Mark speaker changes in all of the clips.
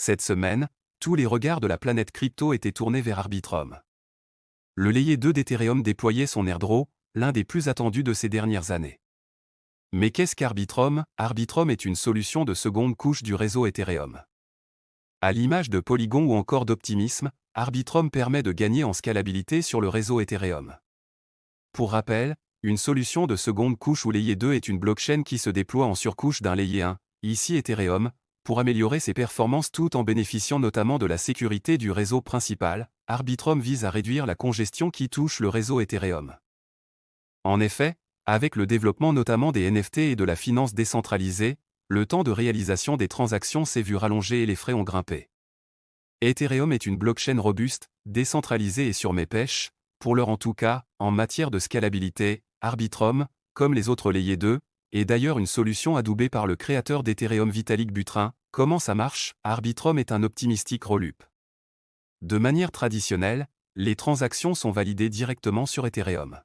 Speaker 1: Cette semaine, tous les regards de la planète crypto étaient tournés vers Arbitrum. Le layer 2 d'Ethereum déployait son airdrop, l'un des plus attendus de ces dernières années. Mais qu'est-ce qu'Arbitrum? Arbitrum est une solution de seconde couche du réseau Ethereum. À l'image de Polygon ou encore d'Optimism, Arbitrum permet de gagner en scalabilité sur le réseau Ethereum. Pour rappel, une solution de seconde couche ou layer 2 est une blockchain qui se déploie en surcouche d'un layer 1, ici Ethereum, pour améliorer ses performances tout en bénéficiant notamment de la sécurité du réseau principal, Arbitrum vise à réduire la congestion qui touche le réseau Ethereum. En effet, avec le développement notamment des NFT et de la finance décentralisée, le temps de réalisation des transactions s'est vu rallonger et les frais ont grimpé. Ethereum est une blockchain robuste, décentralisée et sur mes pêches, pour l'heure en tout cas, en matière de scalabilité, Arbitrum, comme les autres layers 2, est d'ailleurs une solution adoubée par le créateur d'Ethereum Vitalik Buterin. Comment ça marche? Arbitrum est un optimistique rollup. De manière traditionnelle, les transactions sont validées directement sur Ethereum.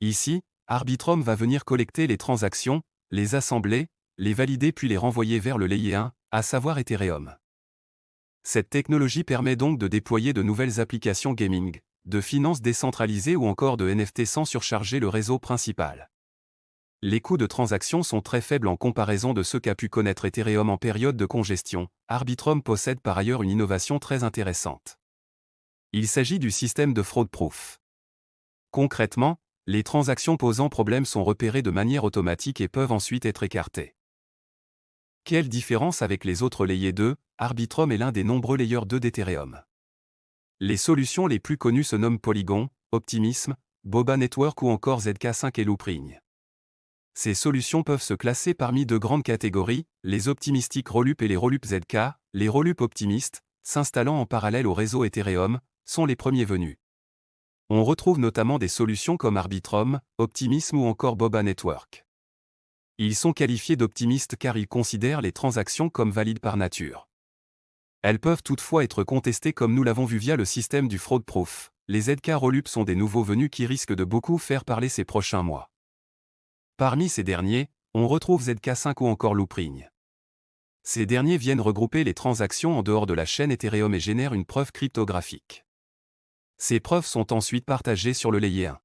Speaker 1: Ici, Arbitrum va venir collecter les transactions, les assembler, les valider puis les renvoyer vers le layer 1, à savoir Ethereum. Cette technologie permet donc de déployer de nouvelles applications gaming, de finances décentralisées ou encore de NFT sans surcharger le réseau principal. Les coûts de transaction sont très faibles en comparaison de ceux qu'a pu connaître Ethereum en période de congestion. Arbitrum possède par ailleurs une innovation très intéressante. Il s'agit du système de fraud proof. Concrètement, les transactions posant problème sont repérées de manière automatique et peuvent ensuite être écartées. Quelle différence avec les autres layers 2 Arbitrum est l'un des nombreux layers 2 d'Ethereum. Les solutions les plus connues se nomment Polygon, Optimism, Boba Network ou encore ZK5 et Loopring. Ces solutions peuvent se classer parmi deux grandes catégories, les optimistiques Rolup et les Rolup ZK. Les Rolup optimistes, s'installant en parallèle au réseau Ethereum, sont les premiers venus. On retrouve notamment des solutions comme Arbitrum, Optimism ou encore Boba Network. Ils sont qualifiés d'optimistes car ils considèrent les transactions comme valides par nature. Elles peuvent toutefois être contestées comme nous l'avons vu via le système du fraud proof. Les ZK Rolup sont des nouveaux venus qui risquent de beaucoup faire parler ces prochains mois. Parmi ces derniers, on retrouve ZK5 ou encore Loopring. Ces derniers viennent regrouper les transactions en dehors de la chaîne Ethereum et génèrent une preuve cryptographique. Ces preuves sont ensuite partagées sur le layer 1.